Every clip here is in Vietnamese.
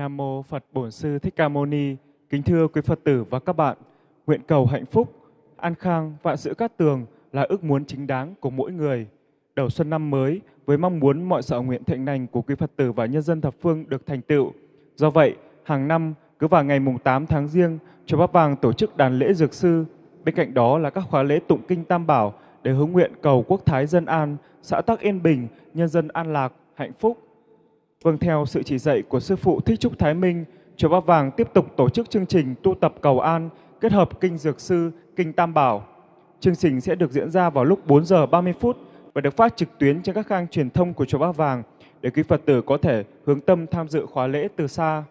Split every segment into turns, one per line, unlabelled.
Nam mô Phật Bổn Sư Thích Ca Mâu Ni. Kính thưa quý Phật tử và các bạn, nguyện cầu hạnh phúc, an khang, vạn sự cát tường là ước muốn chính đáng của mỗi người. Đầu xuân năm mới với mong muốn mọi sở nguyện thịnh lành của quý Phật tử và nhân dân thập phương được thành tựu. Do vậy, hàng năm cứ vào ngày mùng 8 tháng riêng chùa Bát Vàng tổ chức đàn lễ dược sư. Bên cạnh đó là các khóa lễ tụng kinh Tam Bảo để hướng nguyện cầu quốc thái dân an, xã tắc yên bình, nhân dân an lạc, hạnh phúc. Vâng theo sự chỉ dạy của Sư Phụ Thích Trúc Thái Minh, Chùa Bát Vàng tiếp tục tổ chức chương trình tu tập cầu an kết hợp kinh dược sư, kinh Tam Bảo. Chương trình sẽ được diễn ra vào lúc 4 giờ 30 phút và được phát trực tuyến trên các khang truyền thông của Chùa Bát Vàng để quý Phật tử có thể hướng tâm tham dự khóa lễ từ xa.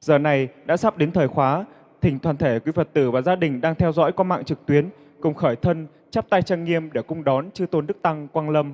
Giờ này đã sắp đến thời khóa, thỉnh toàn thể quý Phật tử và gia đình đang theo dõi qua mạng trực tuyến cùng khởi thân chắp tay trang nghiêm để cung đón chư tôn đức tăng quang lâm.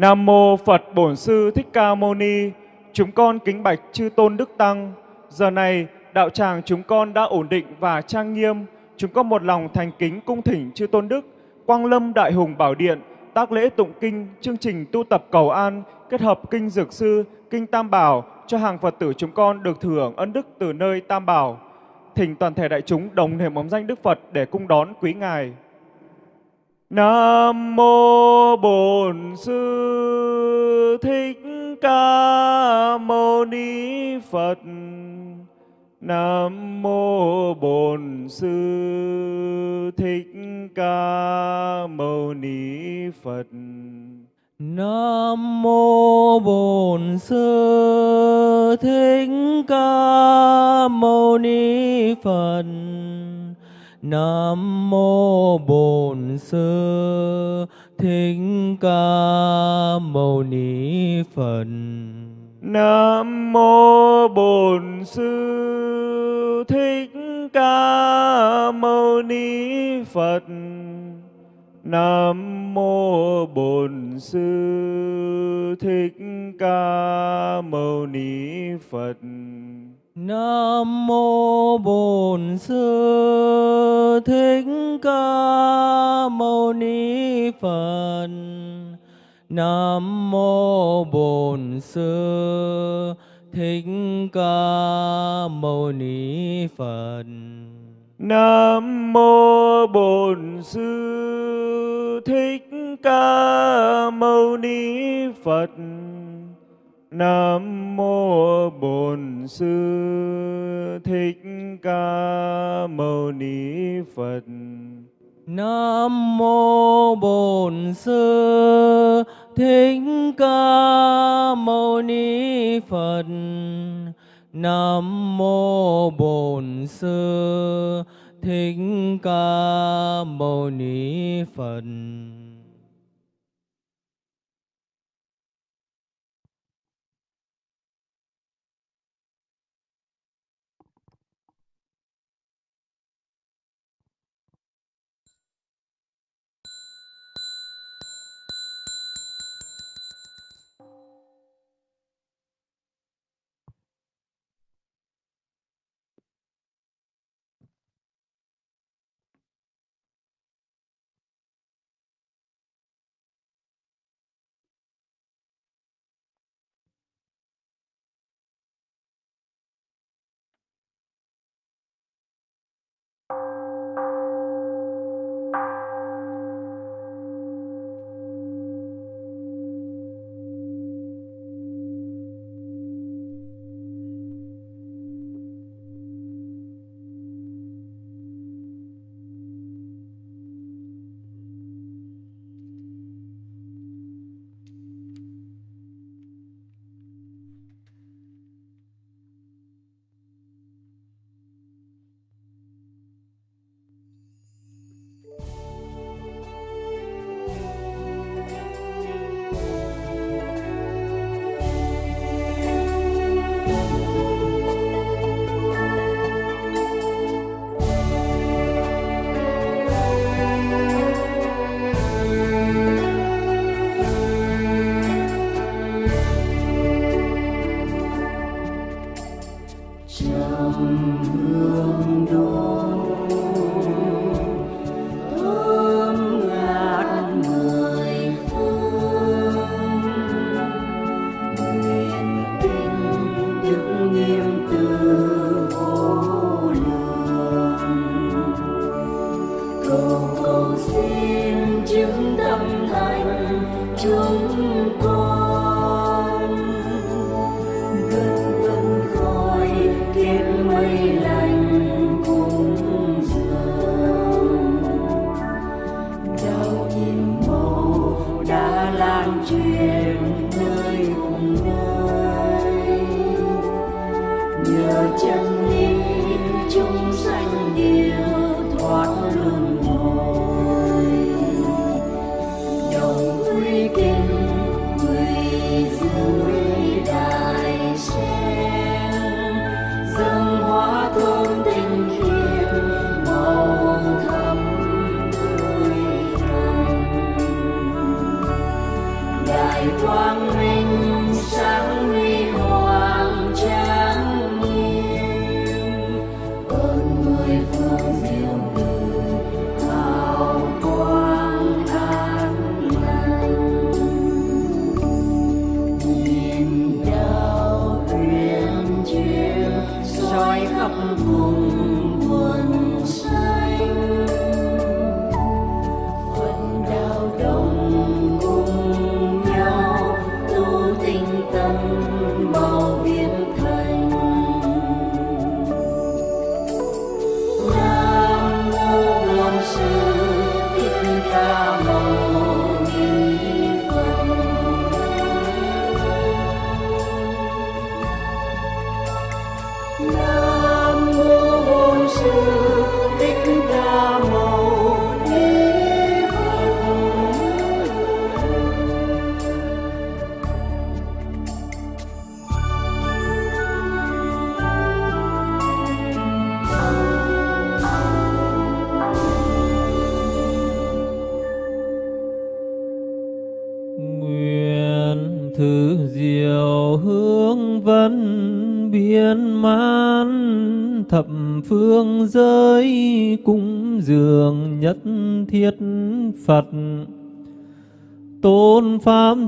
Nam mô Phật Bổn Sư Thích Ca Mâu Ni. Chúng con kính bạch chư tôn đức tăng. Giờ này đạo tràng chúng con đã ổn định và trang nghiêm. Chúng con một lòng thành kính cung thỉnh chư tôn đức Quang Lâm Đại Hùng Bảo Điện tác lễ tụng kinh, chương trình tu tập cầu an kết hợp kinh dược sư, kinh Tam Bảo cho hàng Phật tử chúng con được thưởng ân đức từ nơi Tam Bảo. Thỉnh toàn thể đại chúng đồng niệm bóng danh Đức Phật để cung đón quý ngài. Nam mô Bổn Sư Thích Ca Mâu Ni Phật. Nam mô Bổn Sư Thích Ca Mâu Ni Phật.
Nam mô Bổn Sư Thích Ca Mâu Ni Phật. Nam mô Bổn Sư Thích Ca Mâu Ni Phật.
Nam mô Bổn Sư Thích Ca Mâu Ni Phật. Nam mô Bổn Sư Thích Ca Mâu Ni Phật.
Nam mô Bổn Sư Thích Ca Mâu Ni Phật. Nam mô Bổn Sư Thích Ca Mâu Ni Phật.
Nam mô Bổn Sư Thích Ca Mâu Ni Phật. Nam mô Bổn Sư Thích Ca Mâu Ni Phật.
Nam mô Bổn Sư Thích Ca Mâu Ni Phật. Nam mô Bổn Sư Thích Ca Mâu Ni Phật.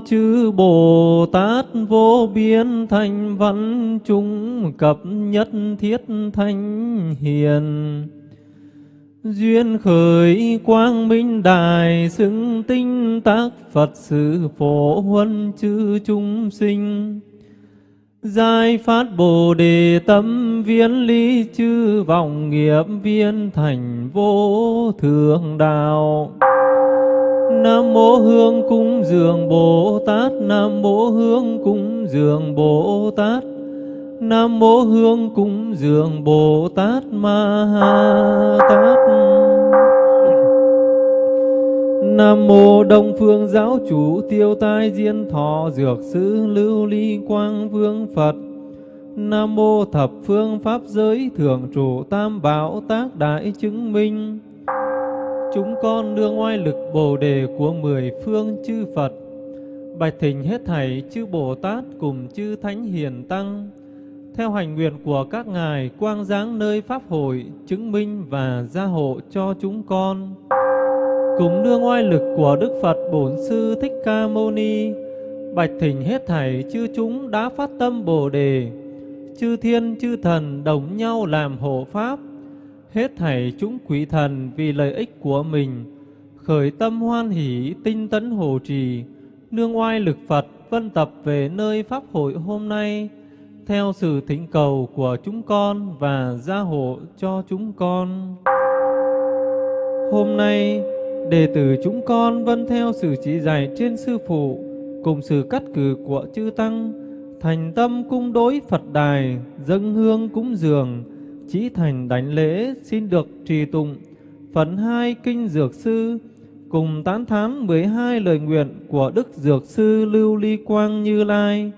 Chư Bồ Tát vô biên thành văn chúng cập nhất thiết thanh hiền Duyên khởi quang minh đài xứng tinh tác Phật sự phổ huân chư chúng sinh. giai phát Bồ đề tâm viên lý chư vọng nghiệp viên thành vô thượng đạo. Nam mô Hương cúng dường Bồ Tát, Nam mô Hương cúng dường Bồ Tát. Nam mô Hương cúng dường Bồ Tát Ma Ha Tát. Nam mô Đông Phương Giáo Chủ Tiêu Tai Diên Thọ Dược Sư Lưu Ly Quang Vương Phật. Nam mô Thập Phương Pháp Giới Thượng Chủ Tam Bảo Tác Đại Chứng Minh. Chúng con nương oai lực Bồ đề của mười phương chư Phật. Bạch thỉnh hết thảy chư Bồ Tát cùng chư Thánh Hiền Tăng, theo hành nguyện của các ngài quang giáng nơi pháp hội, chứng minh và gia hộ cho chúng con cùng nương oai lực của Đức Phật Bổn Sư Thích Ca Mâu Ni, bạch thỉnh hết thảy chư chúng đã phát tâm Bồ đề chư thiên, chư thần đồng nhau làm hộ pháp hết thảy chúng quỷ thần vì lợi ích của mình khởi tâm hoan hỷ tinh tấn hộ trì nương oai lực Phật vân tập về nơi pháp hội hôm nay theo sự thỉnh cầu của chúng con và gia hộ cho chúng con. Hôm nay, đệ tử chúng con vân theo sự chỉ dạy trên sư phụ cùng sự cắt cử của chư tăng, thành tâm cung đối Phật đài, dâng hương cúng dường, chỉ thành đánh lễ xin được trì tụng phần hai kinh dược sư cùng tán thán 12 lời nguyện của Đức Dược Sư Lưu Ly Quang Như Lai.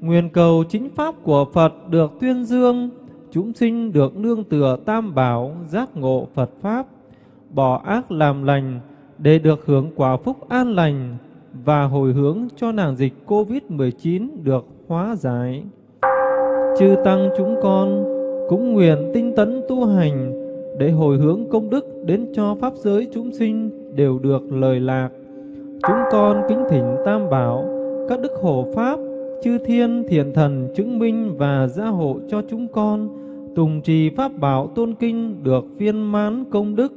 Nguyện cầu chính pháp của Phật được tuyên dương, chúng sinh được nương tựa tam bảo, giác ngộ Phật Pháp, bỏ ác làm lành để được hưởng quả phúc an lành và hồi hướng cho nàng dịch Covid-19 được hóa giải. Chư Tăng chúng con cũng nguyện tinh tấn tu hành để hồi hướng công đức đến cho Pháp giới chúng sinh đều được lời lạc. Chúng con kính thỉnh Tam Bảo, các đức hộ Pháp, chư thiên thiện thần chứng minh và gia hộ cho chúng con tùng trì pháp bảo tôn kinh được viên mãn công đức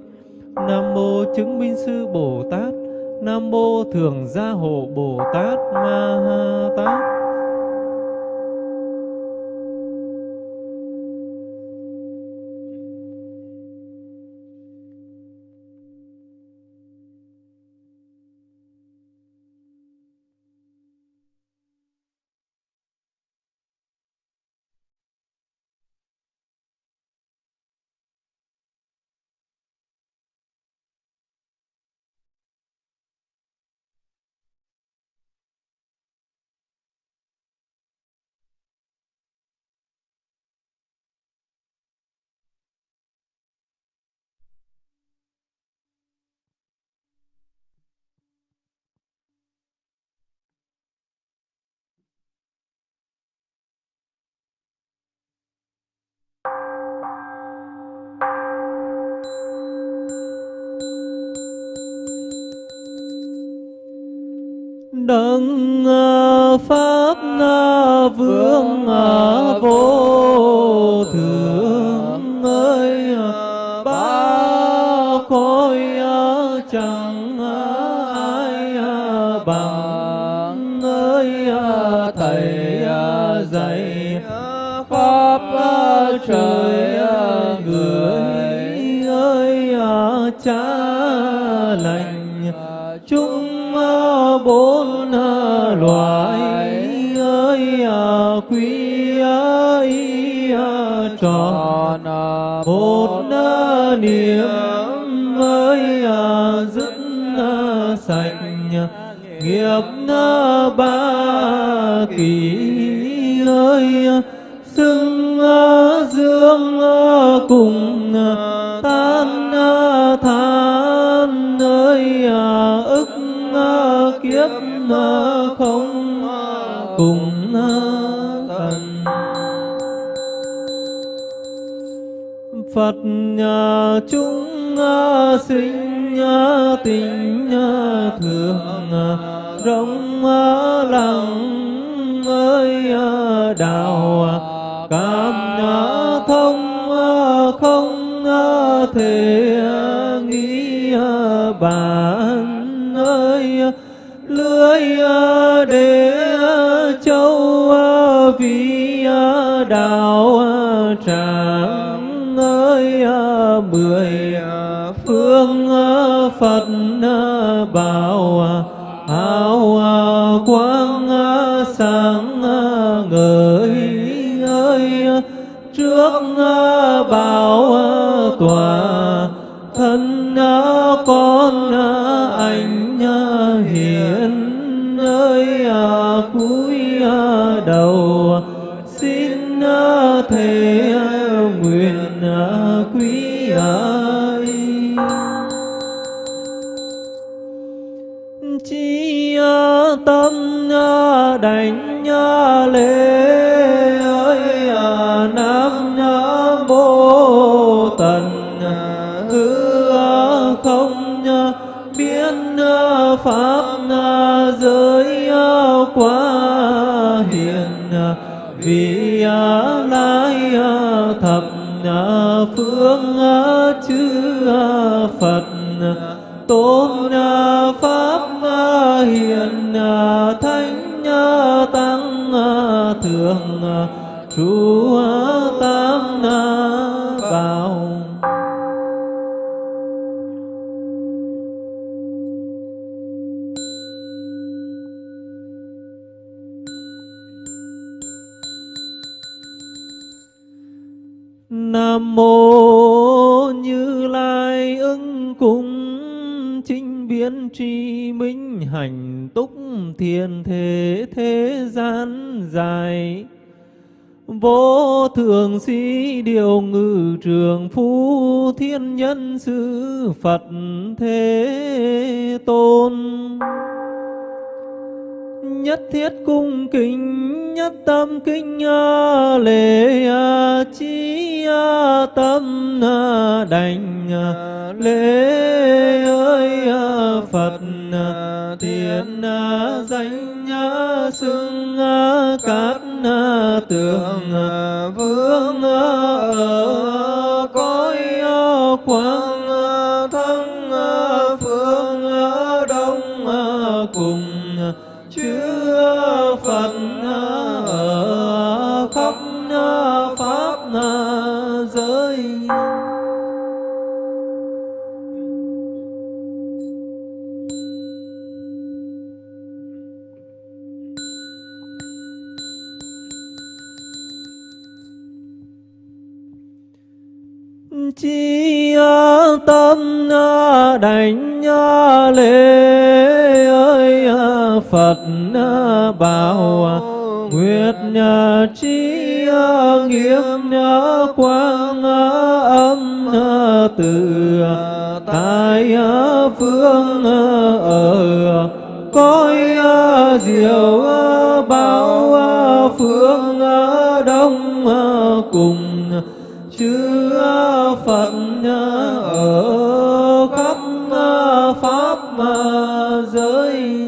nam mô chứng minh sư bồ tát nam mô thường gia hộ bồ tát ma ha tát đấng à, pháp à, vương à, vô loài ơi à, quý ấy à, tròn một à, niệm ơi dứt sạch nghiệp ba kỳ ơi xưng dương cùng Phật nhà chúng sinh tình à, thường rộng lặng ơi đạo cảm thông không thể nghĩ à, bản ơi lưới để châu vì đạo à, trước bao bảo ờ, tòa thân ờ, thủy lai thập phương chư Phật. Tôn pháp hiền thánh tăng thượng trụ mô Như Lai ứng cung chính biến tri minh hành túc thiền thế thế gian dài. Vô thường sĩ điều ngự trường phu thiên nhân sư Phật thế tôn nhất thiết cung kính nhất tâm kinh ờ, lễ a, chi a, tâm a, đảnh ờ, lễ ơi a, Phật a, thiện a, danh a, xưng a, cát a, tường a, vương a, ở cõi a, quang chi tâm đảnh lễ ơi à, Phật bảo à, nguyệt chi nghiêm quang âm từ tại phương ở ờ coi diệu bảo phương đông cùng chư phật ở khắp à, pháp à, giới.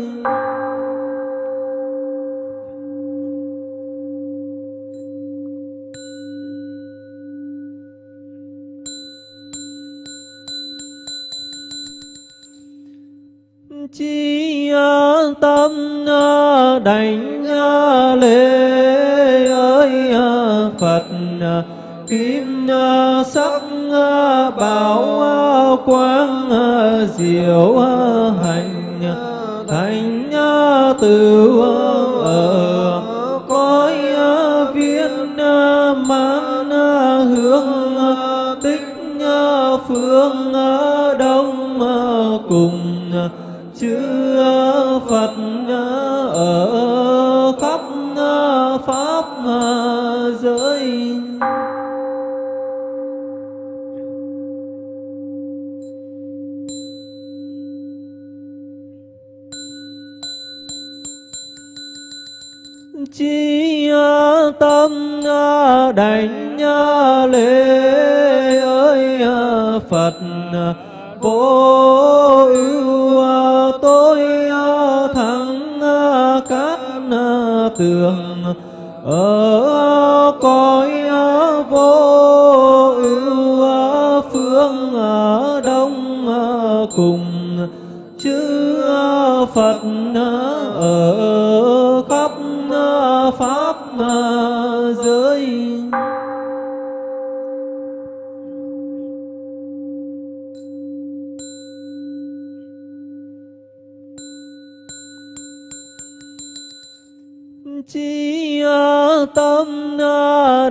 Chi à, tâm đảnh lễ ơi phật kim Ờ, sắc ờ, bảo ờ, quang diệu hành thành tựu đảnh lễ ơi Phật vô ưu tôi thắng các tường ở cõi vô ưu phương đông cùng chư Phật ở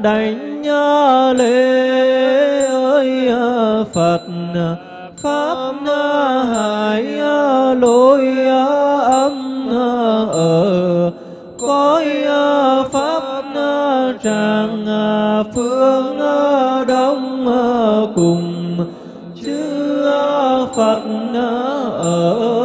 đảnh lễ ơi Phật pháp hải lối âm ở cõi pháp tràng phương đông cùng, chư à, Phật ở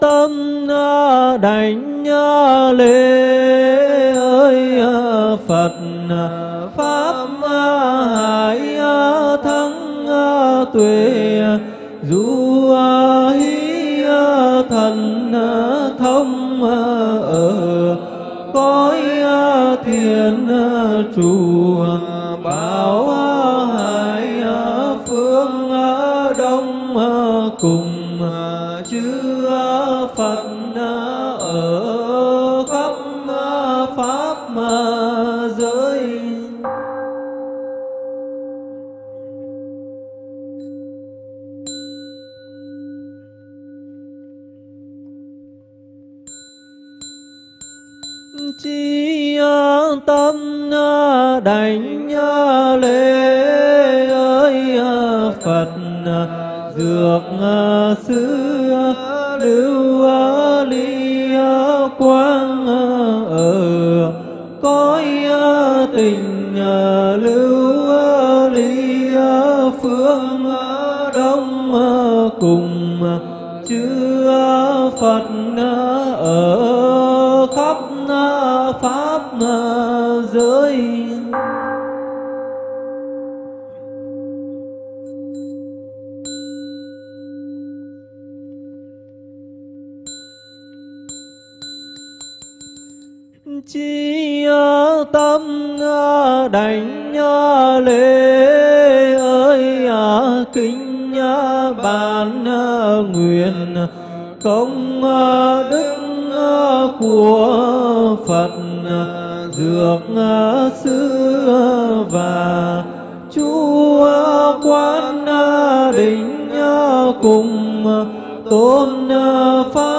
tâm à, đảnh à, lễ ơi à, Phật pháp hải thắng tuệ du hí thần thông ở, cõi thiền trụ bảo hải phương đông cùng chư đảnh lễ ơi à, Phật à, dược à, sư lưu ly quang ở, cõi tình lưu ly phương đông cùng chư Phật ở chi tâm đảnh lễ ơi à, kính bàn à, nguyện công à, đức của Phật dược sư và chú quan đỉnh cùng tôn pháp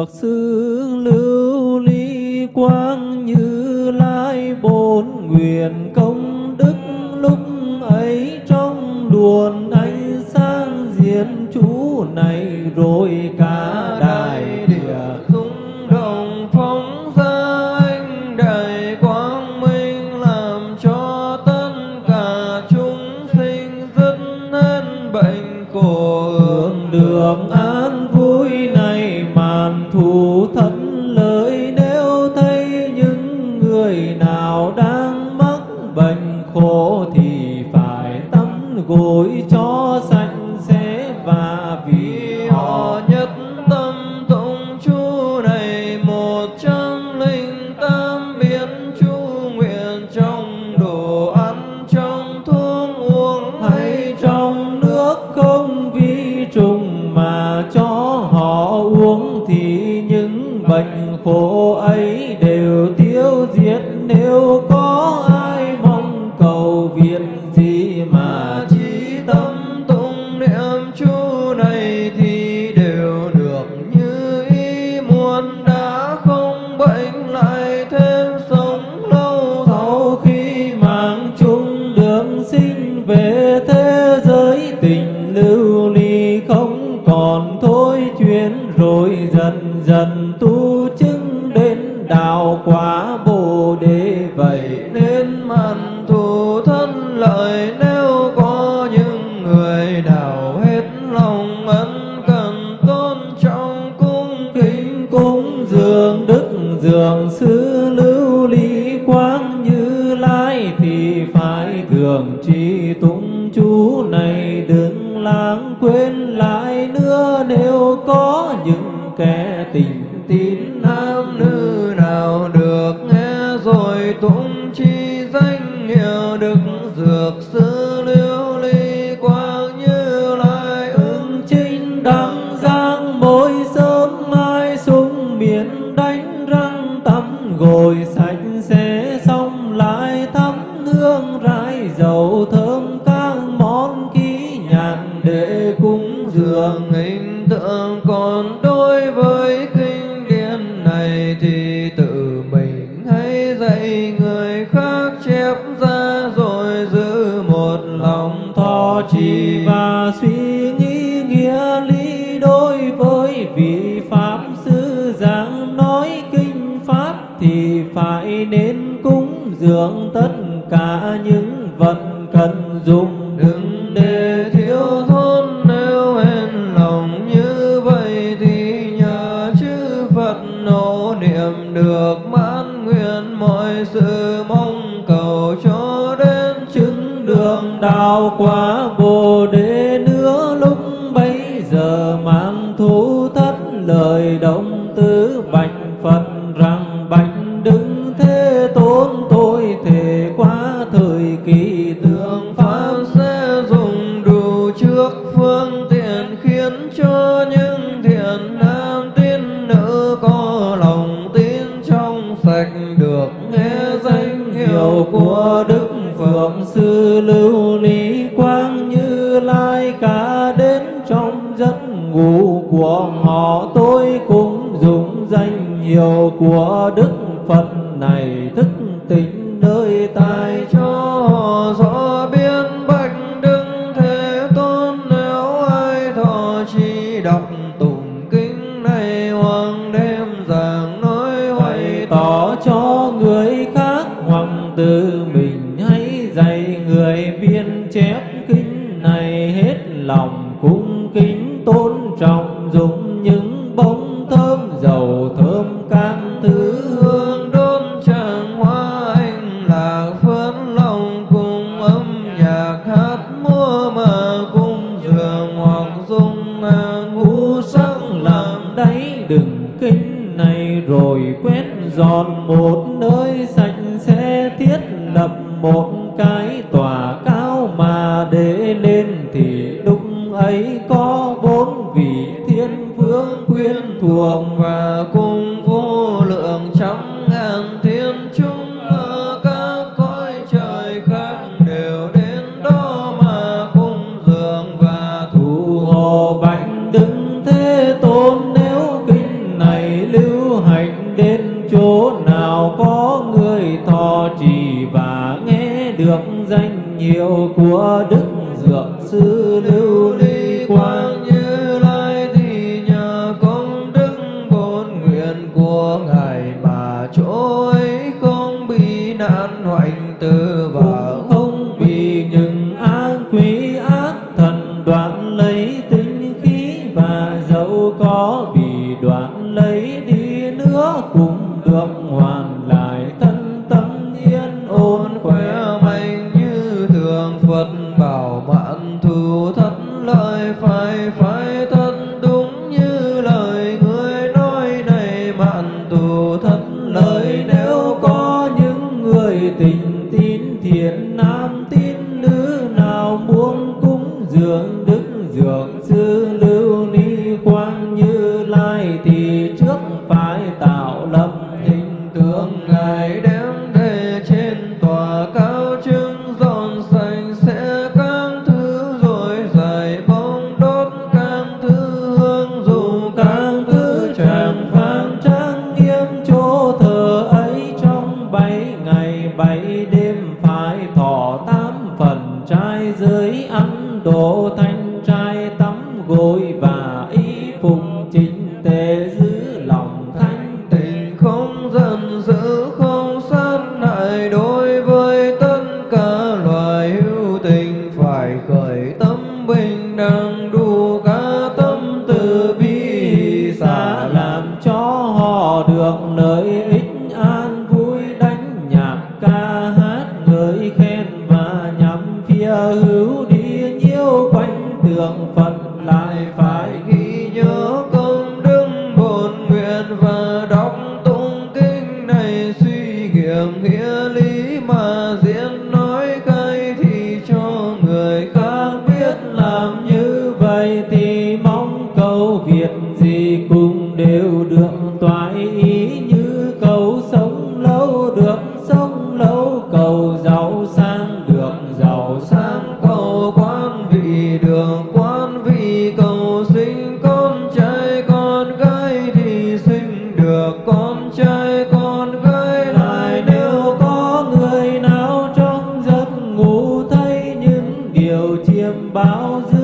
Phật sư lưu ly quang như lai bốn nguyện công đức lúc ấy trong luồn ánh sáng diện chú này rồi cả
dưỡng tất cả
những vật cần dùng.
Đừng để thiếu thốn nếu hên lòng như vậy thì nhờ chư Phật nỗ niệm được mãn nguyện mọi sự mong cầu cho đến chứng đường
đạo quả. nào có người thọ trì và nghe được danh hiệu của đức dược sư lưu ly quang.
embalse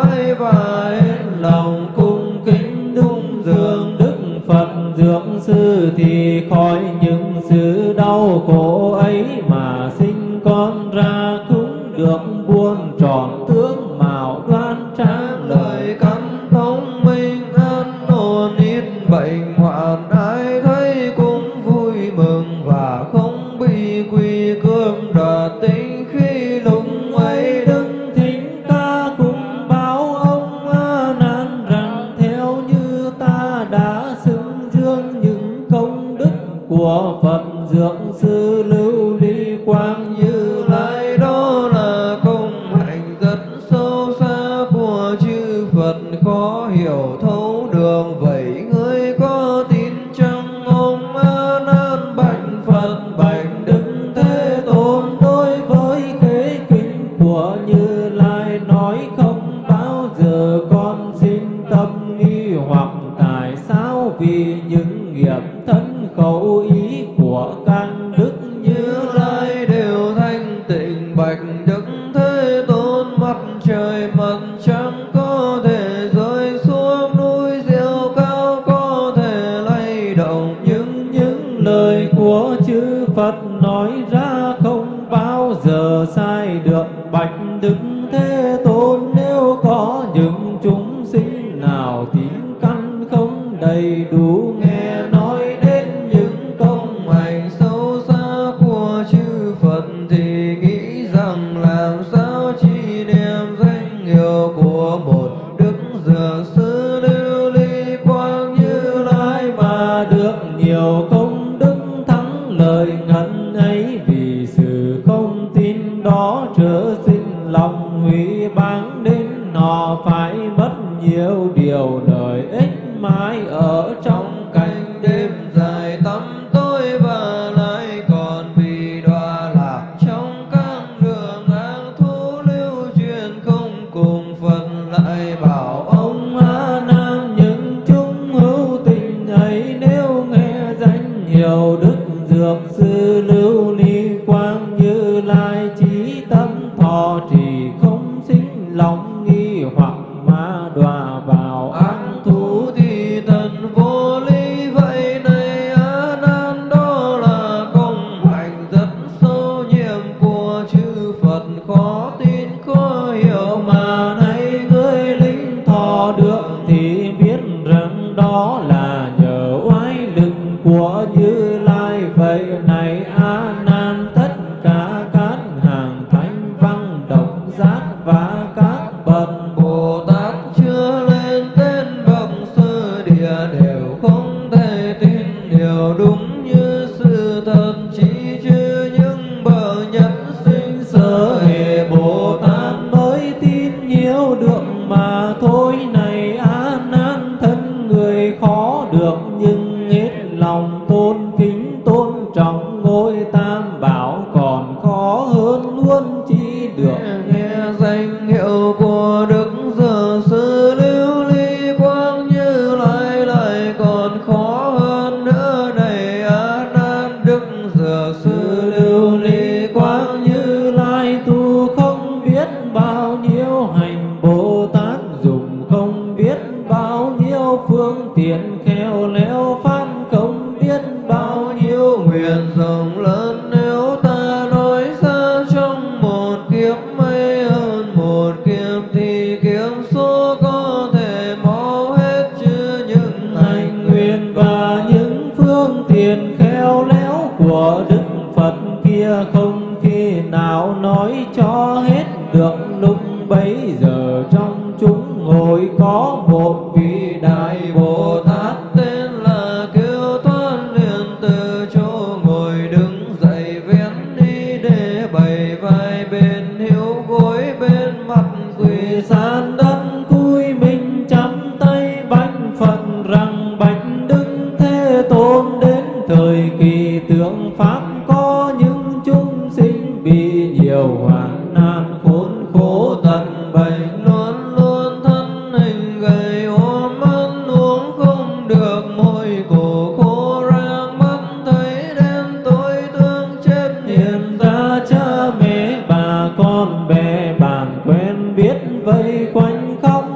lễ bái
lòng. come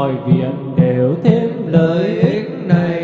mọi việc đều thêm
lợi ích này.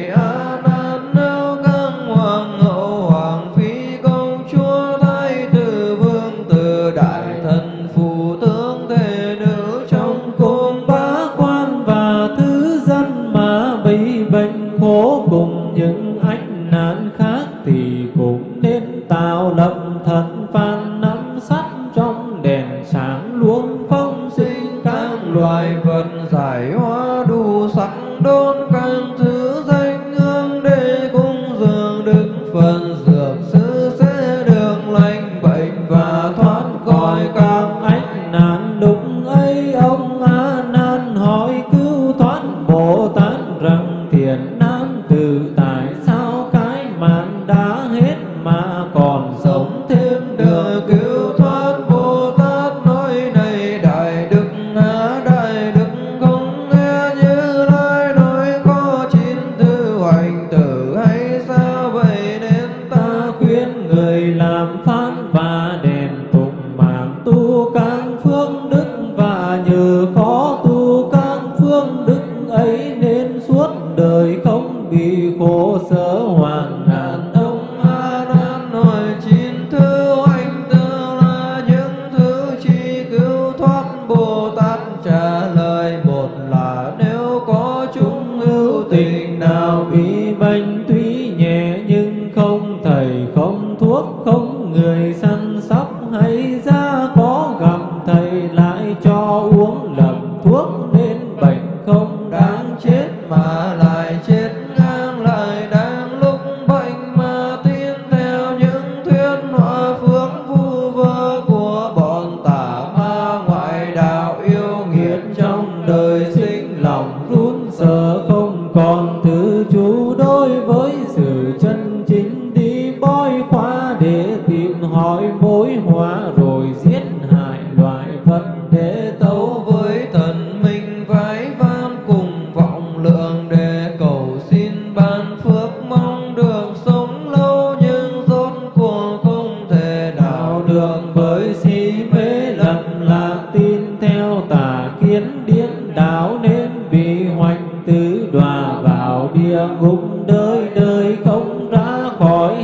Đọa vào địa ngục đời đời không ra khỏi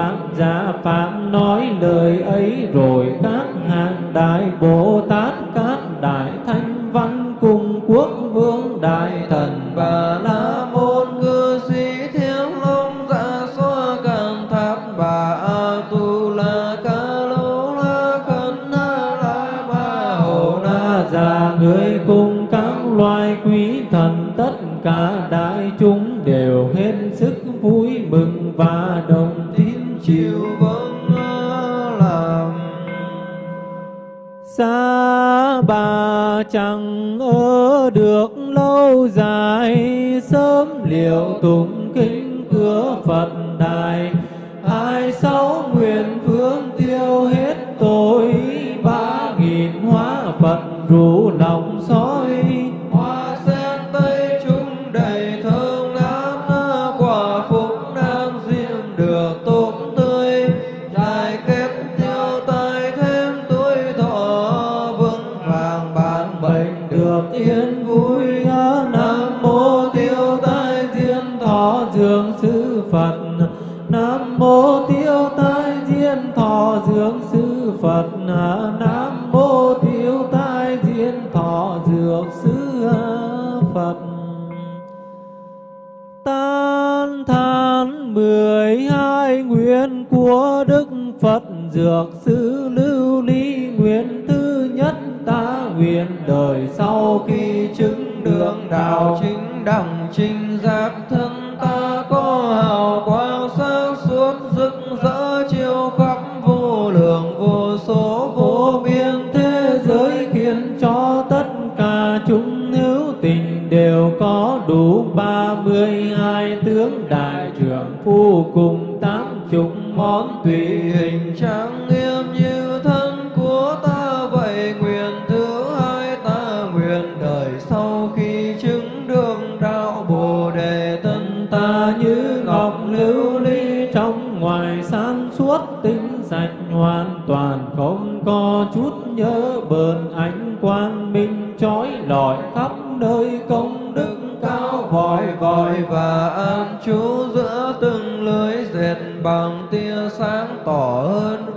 vạn gia phạm nói lời ấy rồi các hàng đại bồ tát, các đại thanh văn cùng quốc vương đại thần
讲。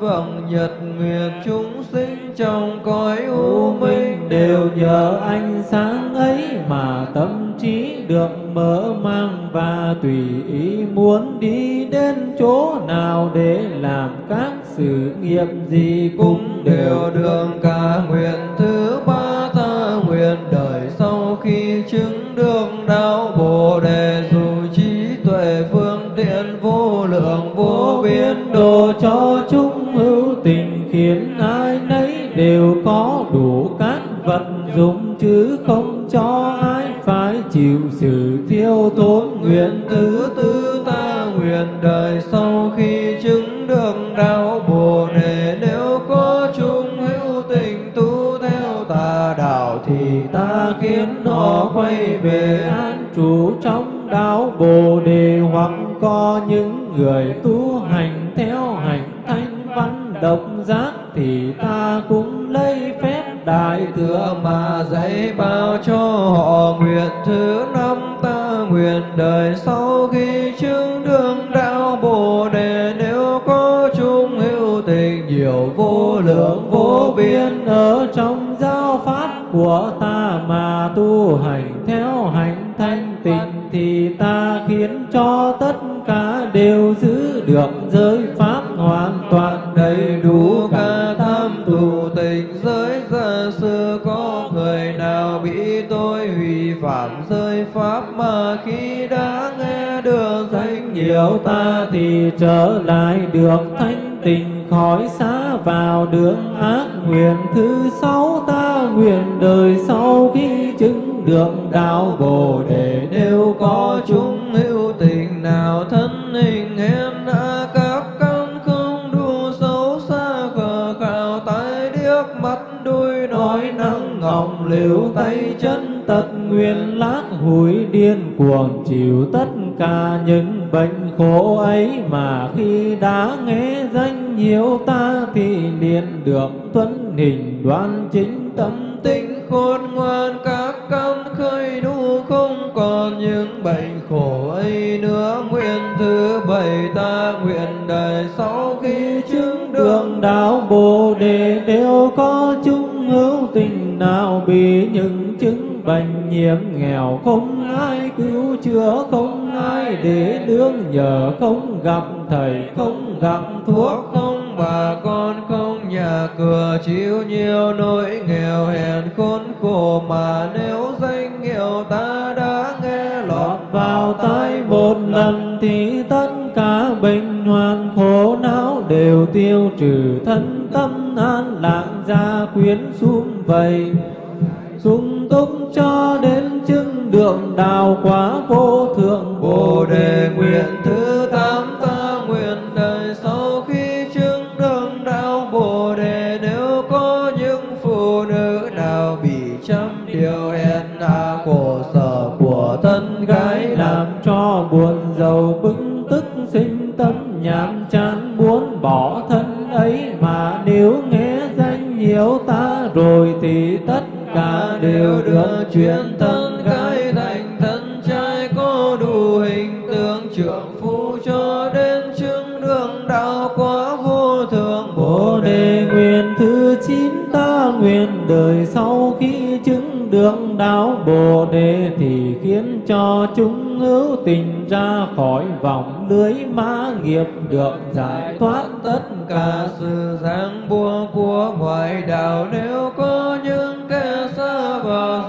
vọng nhật nguyệt chúng sinh trong cõi u minh
đều nhờ ánh sáng ấy mà tâm trí được mở mang và tùy ý muốn đi đến chỗ nào để làm các sự nghiệp gì
cũng đều được cả nguyện đường
ác nguyện thứ sáu ta nguyện đời sau khi chứng được đạo bồ đề.
Nếu có chúng hữu tình nào thân hình hèn hạ, các căn không đủ xấu xa khờ khảo tai điếc mắt đuôi nói năng ngọng liều tay chân
tật nguyên lát hủi điên cuồng chịu tất cả những bệnh khổ ấy mà khi đã nghe danh nhiều ta thì liền được tuấn hình đoan chính tâm
tinh khôn ngoan các căn khơi đủ không còn những bệnh khổ ấy nữa. Nguyện thứ bảy ta nguyện đời sau khi chứng
đường
đường
đạo bồ đề đều có chung hữu tình nào bị những chứng bệnh nhiễm nghèo không ai cứu chữa không ai để nương nhờ không gặp thầy, không gặp
thuốc, không bà con, không nhà cửa chịu nhiều nỗi nghèo hèn khốn khổ mà nếu danh hiệu ta đã nghe lọt
vào tai một lần thì tất cả bệnh hoạn khổ não đều tiêu trừ thân tâm an lạc, gia quyến xuống vầy sung túc cho đến chứng đường đạo quả vô thượng
Bồ đề nguyện thứ tám ta nguyện đời sau khi chứng đường đạo Bồ đề. Nếu có những phụ nữ nào bị trăm điều hèn hạ khổ sở của thân gái, làm
làm cho buồn giàu bức tức sinh tâm nhàm chán muốn bỏ thân ấy. Đều được
chuyển thân gái thành thân trai có đủ hình tượng, trưởng phu cho đến chứng đường đạo quá vô thượng
Bồ đề nguyện thứ chín ta nguyện đời sau khi chứng đường đạo Bồ đề thì khiến cho chúng hữu tình ra khỏi vòng lưới ma nghiệp, được giải thoát tất cả
sự giang buộc của ngoại đạo. Nếu có những kẻ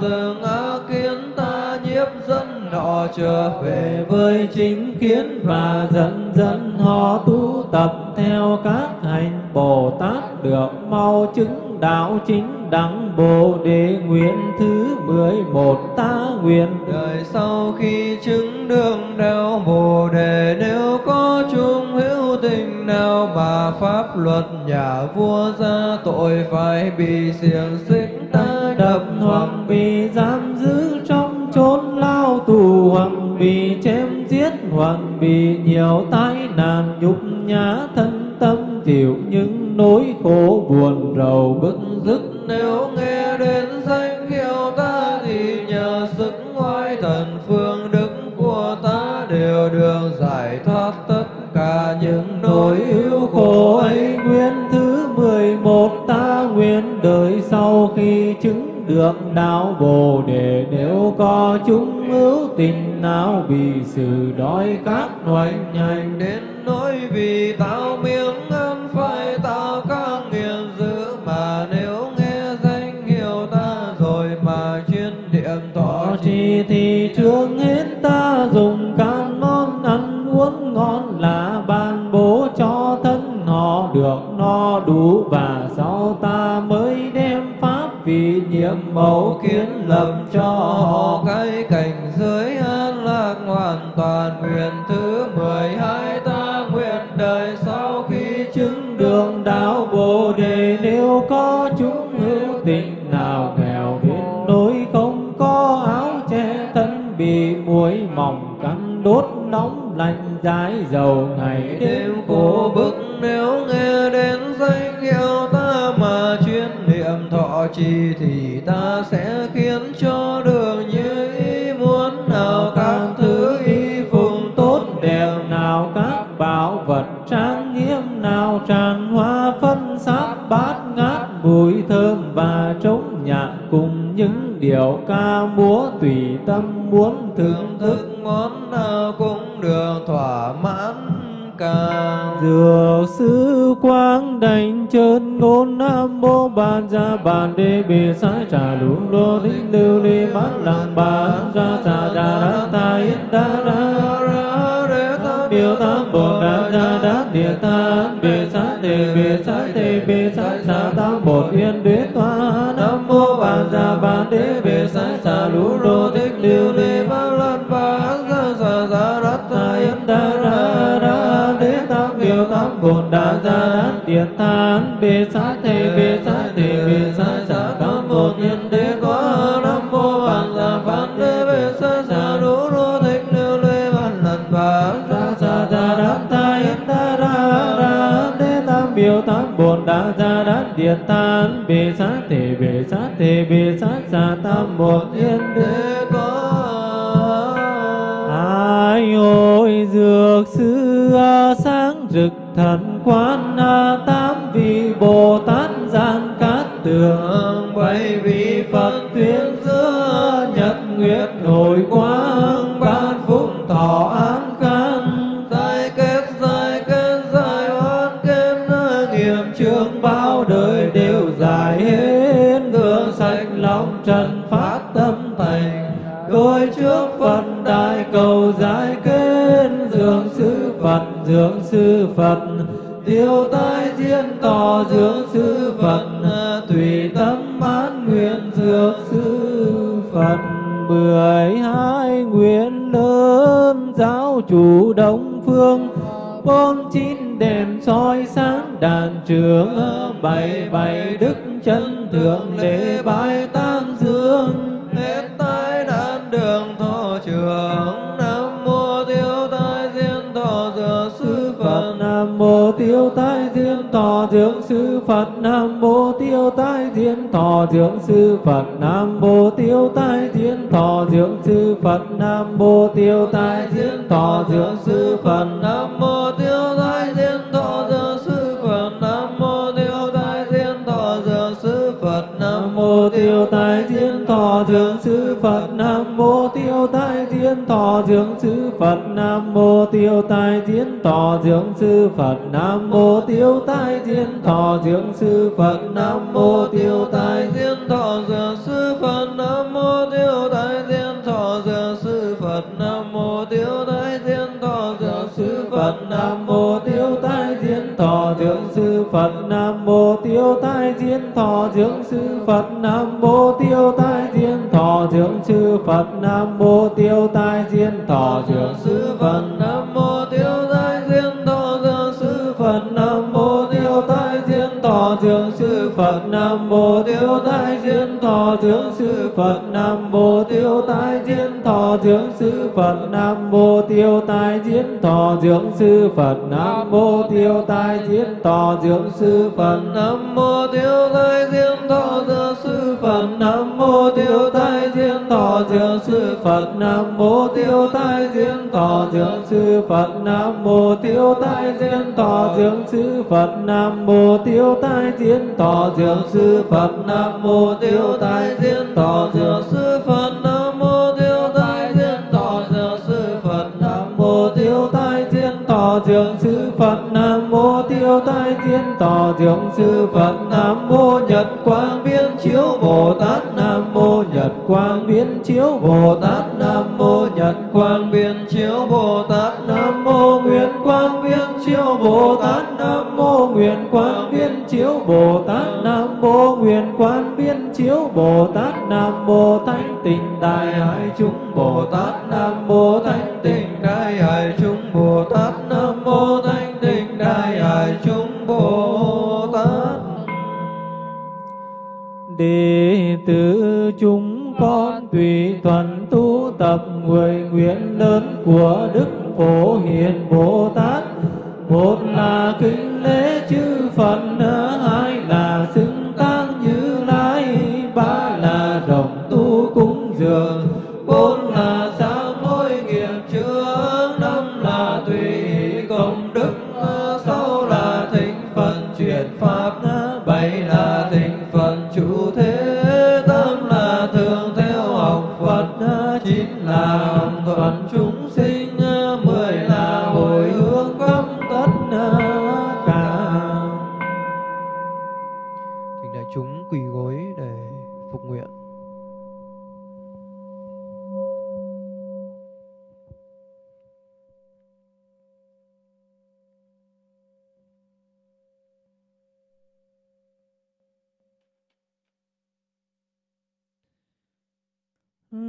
dừng vào kiến ta nhiếp dân họ trở về
về với chính kiến và dần dần họ tu tập theo các hành Bồ Tát được mau chứng đạo chính đẳng Bồ đề nguyện thứ mười một ta nguyện.
Đời sau khi chứng đường đạo bồ đề nếu có chung hữu tình nào mà pháp luật nhà vua ra tội phải bị xiềng xích ta
đập hoặc bị giam giữ trong chốn lao tù hoặc bị chém giết hoặc bị nhiều tai nạn nhục nhã thân tâm chịu những nỗi khổ buồn rầu bức
dứt nếu nghe đến danh hiệu ta thì nhờ sức oai thần phương đức của ta đều được giải thoát tất cả những nỗi ưu khổ ấy.
Nguyên thứ mười một ta nguyện đời sau khi chứng được đạo bồ đề. Nếu có chúng hữu tình nào bị sự đói khát hoành hành
đến nỗi vì tạo miếng ăn phải tạo các nghiền dữ mà nếu nghe danh hiệu ta rồi mà chuyên
thọ
trì
trì thì trước hết ta dùng các món ăn uống ngon là ban bố cho thân. Họ được no đủ và sau ta mới vì nhiệm mẫu kiến lập cho họ
cái cảnh giới an lạc hoàn toàn, nguyện thứ mười hai ta nguyện đời sau khi chứng
đường đạo bồ đề. Nếu có chúng hữu tình nào nghèo đến nỗi không có áo che thân bị muỗi mỏng cắn, đốt nóng lạnh dài dầu ngày đêm khổ bức.
Nếu nghe đến danh hiệu ta mà chuyên thọ trì thì ta sẽ khiến cho đường như ý muốn. Nào các thứ y phục tốt đẹp
nào các bảo vật trang nghiêm, nào tràn hoa phân sát bát ngát, mùi thơm và trống nhạc. Cùng những điệu ca múa tùy tâm muốn thưởng thức
thức món nào cũng được thỏa mãn ca
Dược sư quang đành chân ngôn nam mô bàn ra bàn đê bì sai trà lũ lô thích lưu ly bát lòng bàn ra trà đà đa ta yết đa đa. Biểu tam bồ đà gia đát địa ta bì sát tề bì sát tề bì sát trà tam bồ yên đế toa nam mô bàn ra bàn đế bì sai trà lũ lô thích lưu ly cồn đa bồn gia đán địa tán, bê sát tề bê sát tề bê sát sa tam một yên đế có nam mô vàng giả phán đế, bê sát trà đố đô thích lưu lê văn lần và ra sa sa đát ta yên ta ra ra đế tam biểu tam bồn đa gia đán địa tán, bê sát tề bê sát tề bê sát sa tam một yên đế
có.
Ai ôi dược sư sáng rực thần quan a, tám vị Bồ Tát gian cát tường bảy vị Phật tuyên giữa nhật nguyệt nổi quang diên dưỡng sư Phật à, tùy tâm mãn nguyện dưỡng sư Phật. Mười hai nguyện lớn giáo chủ đông phương, bốn chín đèn soi sáng đàn trường à, bảy bảy đức chân thượng lễ bái
ta Thọ
Dưỡng Sư Phật Nam Mô Tiêu Tai thiên Thọ Dưỡng Sư Phật Nam Mô Tiêu Tai thiên Thọ Dưỡng Sư Phật nam mô Thọ Dưỡng Sư Phật,
Nam Mô Tiêu Tai thiên Thọ
Dưỡng Sư Phật, Nam Mô Tiêu Tai thiên Thọ Dưỡng Sư Phật, Nam Mô Tiêu Tai thiên Thọ Dưỡng Sư Phật, Nam Mô Tiêu Tai thiên thọ
dược sư phật, nam mô tiêu tai thiên thọ dược sư phật, nam mô tiêu tai thiên thọ dược sư phật,
Nam Mô Sư Phật Nam Mô Tiêu Tai Diên Thọ Dưỡng Sư Phật Nam Mô Tiêu Tai Diên Thọ Dưỡng Sư Phật Nam Mô Tiêu Tai Diên Thọ Dưỡng Sư Phật
nam mô Thọ Sư
Phật, Nam Mô Tiêu Tai Diên Thọ thượng Sư Phật, Nam Mô Tiêu Tai Diên Thọ thượng Sư Phật, Nam Mô Tiêu Tai Diên Thọ thượng Sư Phật, Nam Mô Tiêu Tai Diên Thọ thượng Sư Phật, nam mô tiêu tai diên thọ thượng sư phật
Nam Mô Tiêu Tai Diên Thọ
Dưỡng Sư Phật Nam Mô Tiêu Tai Diên Thọ Dưỡng Sư Phật Nam Mô Tiêu Tai Diên Thọ Dưỡng Sư Phật Nam Mô Tiêu Tai Diên Thọ Dưỡng Sư Phật Nam Mô Tiêu Tai Diên Thọ Dưỡng Sư
Mô Tiêu Tai thiên Thọ thượng Sư Phật
Nam Mô Nhật Quang Biến Chiếu Bồ Tát Nam Mô Nhật Quang Biến Chiếu Bồ Tát Nam Mô Nhật Quang Biến
chiếu bồ tát
Nam Mô Nguyện Quang Biến Chiếu Bồ Tát Nam Mô Nguyện Quang Biến Chiếu Bồ Tát Nam Mô Nguyện Quang Biến Chiếu Bồ Tát Nam Mô Thánh Tình Đại Hải Chúng Bồ Tát Nam Mô Thánh Tình
đại hải chúng
Đệ tử chúng con tùy thuận tu tập người nguyện lớn của Đức Phổ Hiền Bồ Tát. Một là kính lễ chư Phật, hai là xưng tăng như lai, ba là đồng tu cúng dường,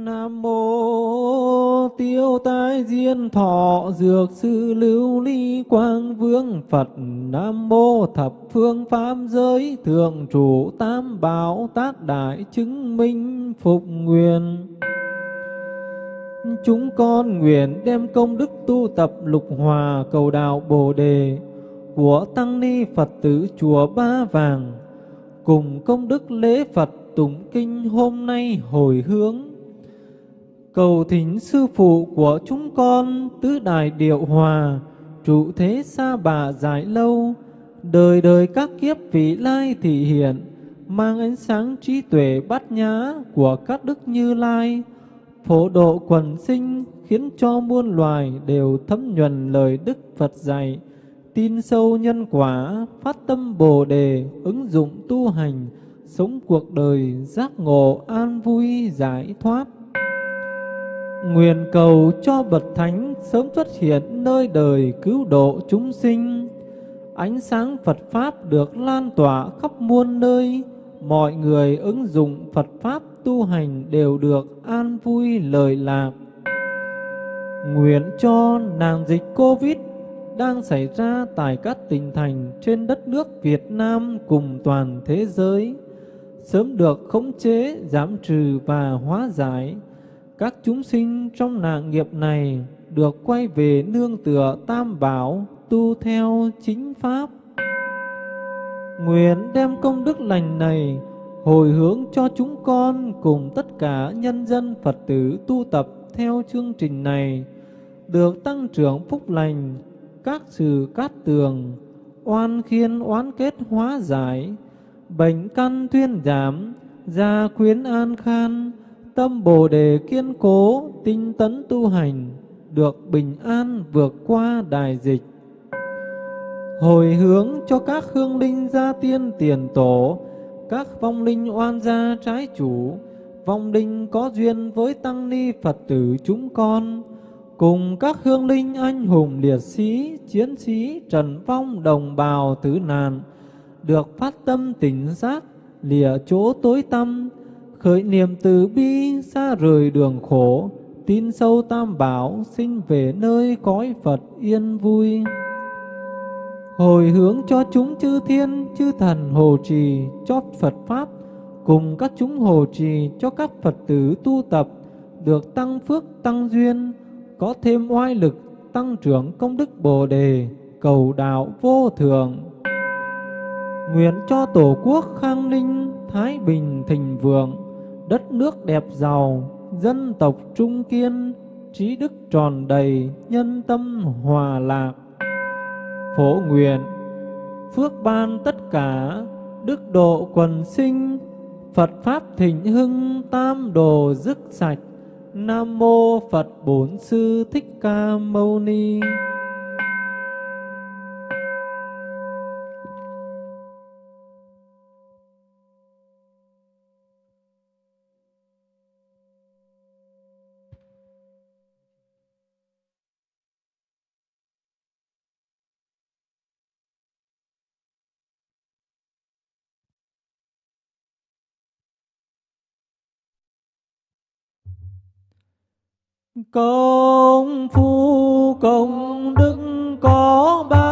Nam mô tiêu tai diên thọ dược sư lưu ly quang vương Phật. Nam mô thập phương pháp giới thượng chủ tam bảo tác đại chứng minh phục nguyện. Chúng con nguyện đem công đức tu tập lục hòa cầu đạo Bồ đề của tăng ni Phật tử chùa Ba Vàng. Cùng công đức lễ Phật tụng kinh hôm nay hồi hướng cầu thỉnh sư phụ của chúng con tứ đại điệu hòa, trụ thế xa bà dài lâu. Đời đời các kiếp vị lai thị hiện, mang ánh sáng trí tuệ bát nhã của các đức như lai. Phổ độ quần sinh khiến cho muôn loài đều thấm nhuần lời đức Phật dạy. Tin sâu nhân quả, phát tâm bồ đề, ứng dụng tu hành, sống cuộc đời giác ngộ an vui, giải thoát. Nguyện cầu cho bậc thánh sớm xuất hiện nơi đời cứu độ chúng sinh. Ánh sáng Phật Pháp được lan tỏa khắp muôn nơi, mọi người ứng dụng Phật Pháp tu hành đều được an vui lời lạc. Nguyện cho nạn dịch Covid đang xảy ra tại các tỉnh thành trên đất nước Việt Nam cùng toàn thế giới sớm được khống chế, giảm trừ và hóa giải các chúng sinh trong nạn nghiệp này được quay về nương tựa tam bảo tu theo chính pháp. Nguyện đem công đức lành này hồi hướng cho chúng con cùng tất cả nhân dân Phật tử tu tập theo chương trình này được tăng trưởng phúc lành, các sự cát tường, oan khiên oán kết hóa giải, bệnh căn thuyên giảm, gia quyến an khan, tâm Bồ đề kiên cố, tinh tấn tu hành, được bình an vượt qua đại dịch. Hồi hướng cho các hương linh gia tiên tiền tổ, các vong linh oan gia trái chủ, vong linh có duyên với tăng ni Phật tử chúng con, cùng các hương linh anh hùng liệt sĩ, chiến sĩ, trần vong đồng bào tử nạn, được phát tâm tỉnh giác, lìa chỗ tối tâm, khởi niệm từ bi xa rời đường khổ, tin sâu tam bảo sinh về nơi cõi Phật yên vui. Hồi hướng cho chúng chư thiên, chư thần hồ trì cho Phật pháp, cùng các chúng hồ trì cho các Phật tử tu tập, được tăng phước tăng duyên, có thêm oai lực tăng trưởng công đức Bồ đề, cầu đạo vô thượng. Nguyện cho tổ quốc khang ninh thái bình thịnh vượng đất nước đẹp giàu, dân tộc trung kiên, trí đức tròn đầy, nhân tâm hòa lạc. Phổ nguyện, phước ban tất cả, đức độ quần sinh, Phật Pháp thịnh hưng, tam đồ dứt sạch. Nam Mô Phật Bổn Sư Thích Ca Mâu Ni Công phu công đức có bao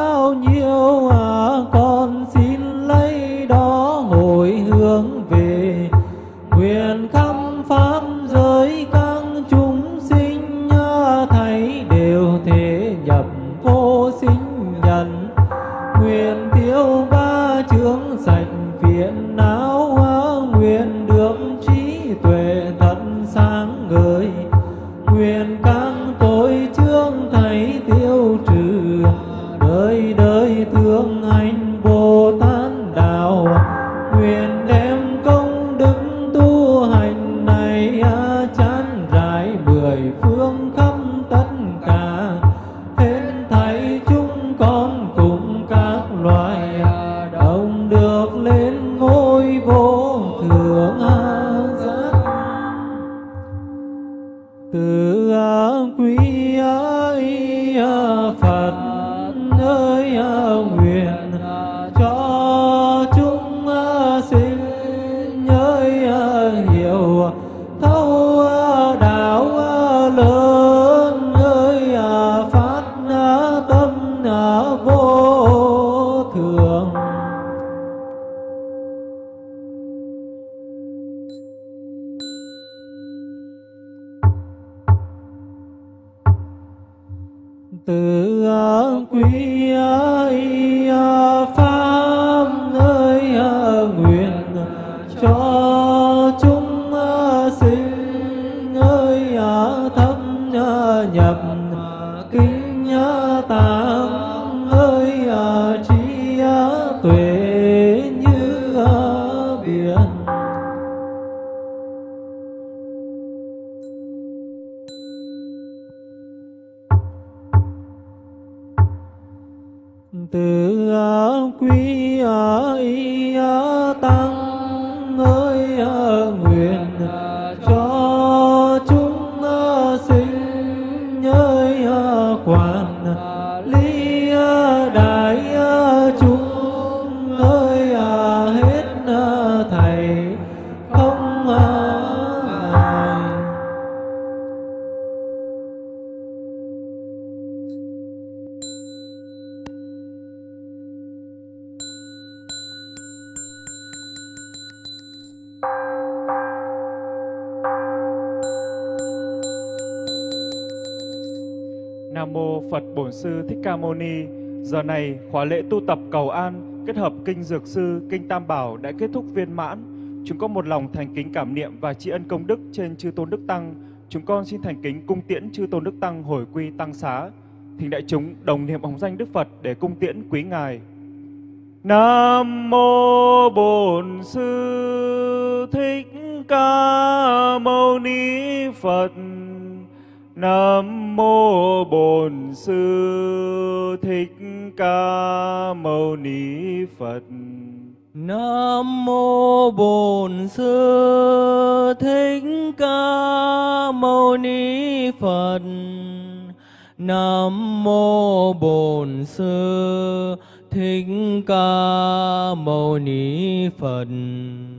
từ quý ý tăng
Sư Thích Ca Mâu Ni. Giờ này khóa lễ tu tập cầu an kết hợp kinh Dược Sư, kinh Tam Bảo đã kết thúc viên mãn. Chúng con một lòng thành kính cảm niệm và tri ân công đức trên chư tôn đức tăng. Chúng con xin thành kính cung tiễn chư tôn đức tăng hồi quy tăng xá. Thỉnh đại chúng đồng niệm hồng danh Đức Phật để cung tiễn quý ngài. Nam mô Bổn Sư Thích Ca Mâu Ni Phật. Nam mô Bổn Sư Thích Ca Mâu Ni Phật.
Nam mô Bổn Sư Thích Ca Mâu Ni Phật. Nam mô Bổn Sư Thích Ca Mâu Ni Phật.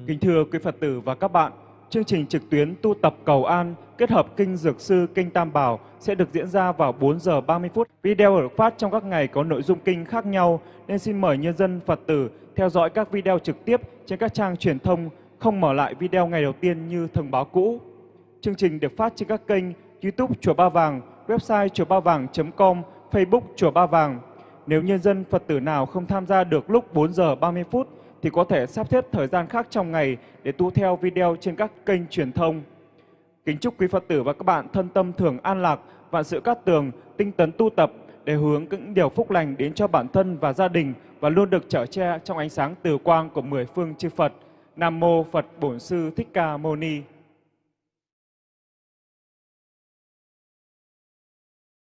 Kính thưa quý Phật tử và các bạn, chương trình trực tuyến tu tập cầu an kết hợp kinh Dược Sư, kinh Tam Bảo sẽ được diễn ra vào 4 giờ 30 phút. Video được phát trong các ngày có nội dung kinh khác nhau nên xin mời nhân dân Phật tử theo dõi các video trực tiếp trên các trang truyền thông, không mở lại video ngày đầu tiên như thông báo cũ. Chương trình được phát trên các kênh YouTube Chùa Ba Vàng, website chùa ba vàng.com, Facebook Chùa Ba Vàng. Nếu nhân dân Phật tử nào không tham gia được lúc 4 giờ 30 phút thì có thể sắp xếp thời gian khác trong ngày để tu theo video trên các kênh truyền thông. Kính chúc quý Phật tử và các bạn thân tâm thường an lạc, vạn sự cát tường, tinh tấn tu tập để hướng những điều phúc lành đến cho bản thân và gia đình và luôn được trở che trong ánh sáng từ quang của mười phương chư Phật. Nam mô Phật Bổn Sư Thích Ca Mâu Ni.